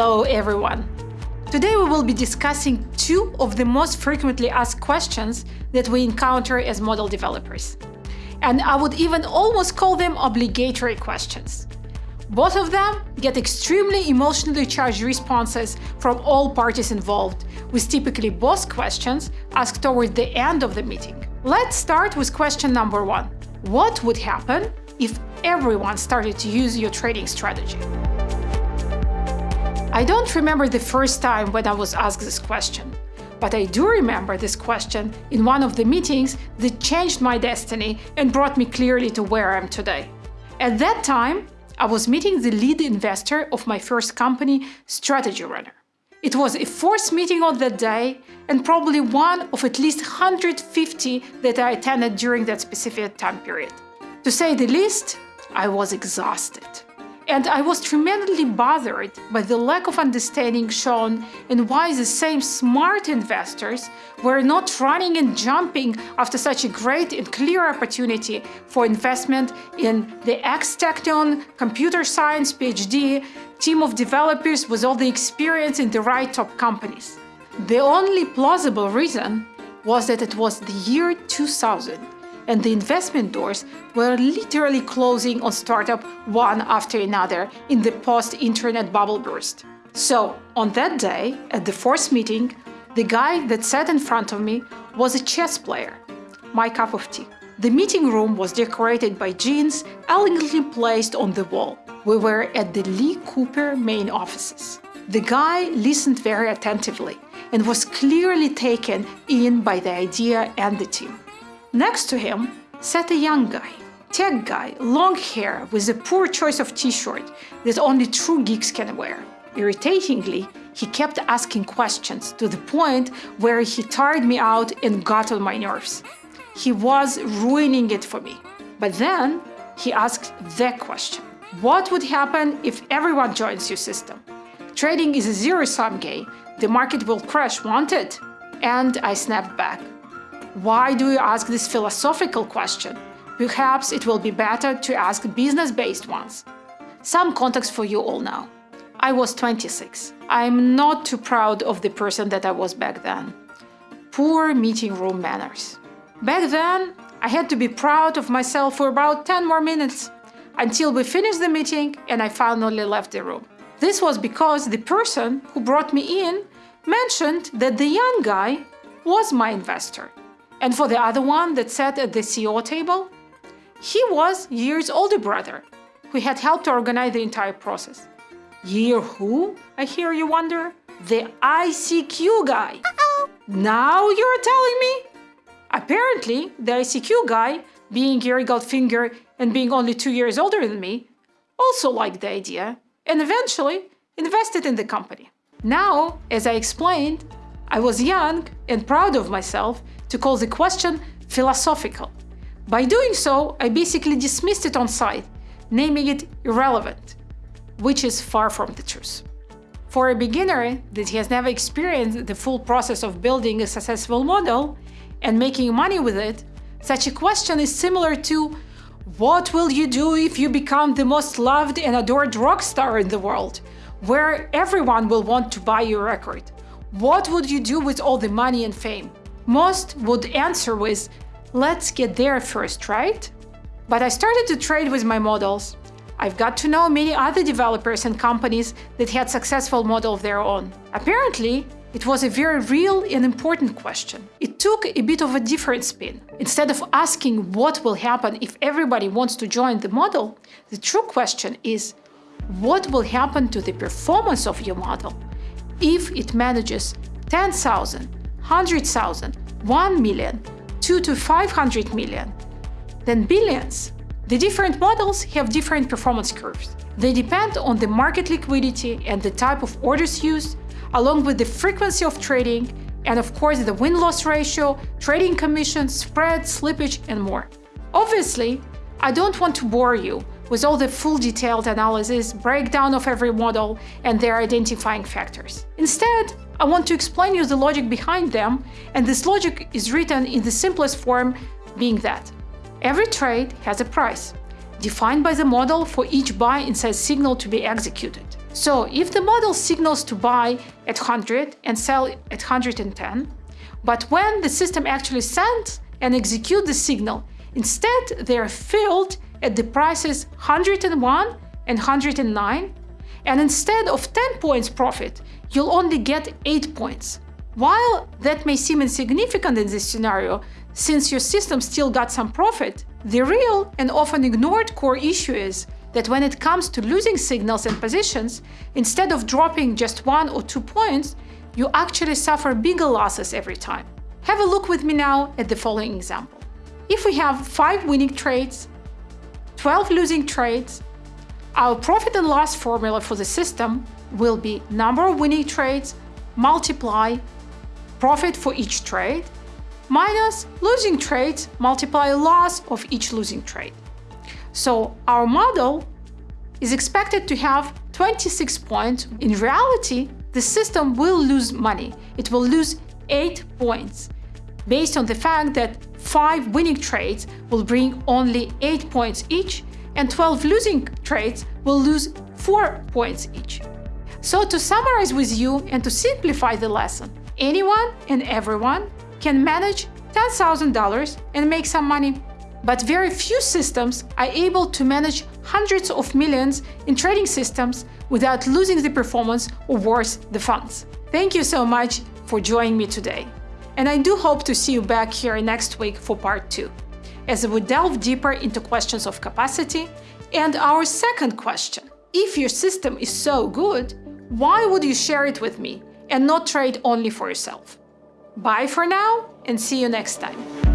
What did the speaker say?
Hello everyone! Today we will be discussing two of the most frequently asked questions that we encounter as model developers. And I would even almost call them obligatory questions. Both of them get extremely emotionally charged responses from all parties involved, with typically both questions asked toward the end of the meeting. Let's start with question number one. What would happen if everyone started to use your trading strategy? I don't remember the first time when I was asked this question, but I do remember this question in one of the meetings that changed my destiny and brought me clearly to where I am today. At that time, I was meeting the lead investor of my first company, Strategy Runner. It was a fourth meeting on that day and probably one of at least 150 that I attended during that specific time period. To say the least, I was exhausted and I was tremendously bothered by the lack of understanding shown and why the same smart investors were not running and jumping after such a great and clear opportunity for investment in the ex-Technion computer science PhD team of developers with all the experience in the right top companies. The only plausible reason was that it was the year 2000 and the investment doors were literally closing on startup one after another in the post-internet bubble burst. So, on that day, at the fourth meeting, the guy that sat in front of me was a chess player, my cup of tea. The meeting room was decorated by jeans elegantly placed on the wall. We were at the Lee Cooper main offices. The guy listened very attentively and was clearly taken in by the idea and the team. Next to him sat a young guy, tech guy, long hair with a poor choice of t-shirt that only true geeks can wear. Irritatingly, he kept asking questions to the point where he tired me out and got on my nerves. He was ruining it for me. But then he asked the question. What would happen if everyone joins your system? Trading is a zero-sum game. The market will crash, won't it? And I snapped back. Why do you ask this philosophical question? Perhaps it will be better to ask business-based ones. Some context for you all now. I was 26. I'm not too proud of the person that I was back then. Poor meeting room manners. Back then, I had to be proud of myself for about 10 more minutes, until we finished the meeting and I finally left the room. This was because the person who brought me in mentioned that the young guy was my investor. And for the other one that sat at the CEO table, he was Yair's older brother, who had helped to organize the entire process. Year who, I hear you wonder? The ICQ guy. Uh -oh. Now you're telling me? Apparently, the ICQ guy, being Yair Goldfinger and being only two years older than me, also liked the idea and eventually invested in the company. Now, as I explained, I was young and proud of myself to call the question philosophical. By doing so, I basically dismissed it on sight, naming it irrelevant, which is far from the truth. For a beginner that has never experienced the full process of building a successful model and making money with it, such a question is similar to what will you do if you become the most loved and adored rock star in the world, where everyone will want to buy your record? What would you do with all the money and fame? Most would answer with, let's get there first, right? But I started to trade with my models. I've got to know many other developers and companies that had successful model of their own. Apparently, it was a very real and important question. It took a bit of a different spin. Instead of asking what will happen if everybody wants to join the model, the true question is what will happen to the performance of your model if it manages 10,000, 100,000, 1 million, 2 to 500 million, then billions. The different models have different performance curves. They depend on the market liquidity and the type of orders used, along with the frequency of trading, and of course the win-loss ratio, trading commission, spread, slippage, and more. Obviously, I don't want to bore you with all the full detailed analysis, breakdown of every model, and their identifying factors. Instead, I want to explain you the logic behind them, and this logic is written in the simplest form, being that every trade has a price, defined by the model for each buy and sell signal to be executed. So if the model signals to buy at 100 and sell at 110, but when the system actually sends and executes the signal, instead they are filled at the prices 101 and 109, and instead of 10 points profit, you'll only get 8 points. While that may seem insignificant in this scenario, since your system still got some profit, the real and often ignored core issue is that when it comes to losing signals and positions, instead of dropping just one or two points, you actually suffer bigger losses every time. Have a look with me now at the following example. If we have 5 winning trades, 12 losing trades, our profit and loss formula for the system will be number of winning trades multiply profit for each trade minus losing trades multiply loss of each losing trade. So our model is expected to have 26 points. In reality, the system will lose money. It will lose 8 points based on the fact that 5 winning trades will bring only 8 points each and 12 losing trades will lose 4 points each. So to summarize with you and to simplify the lesson, anyone and everyone can manage $10,000 and make some money. But very few systems are able to manage hundreds of millions in trading systems without losing the performance or worse, the funds. Thank you so much for joining me today. And I do hope to see you back here next week for part two, as we delve deeper into questions of capacity and our second question. If your system is so good, why would you share it with me and not trade only for yourself? Bye for now and see you next time.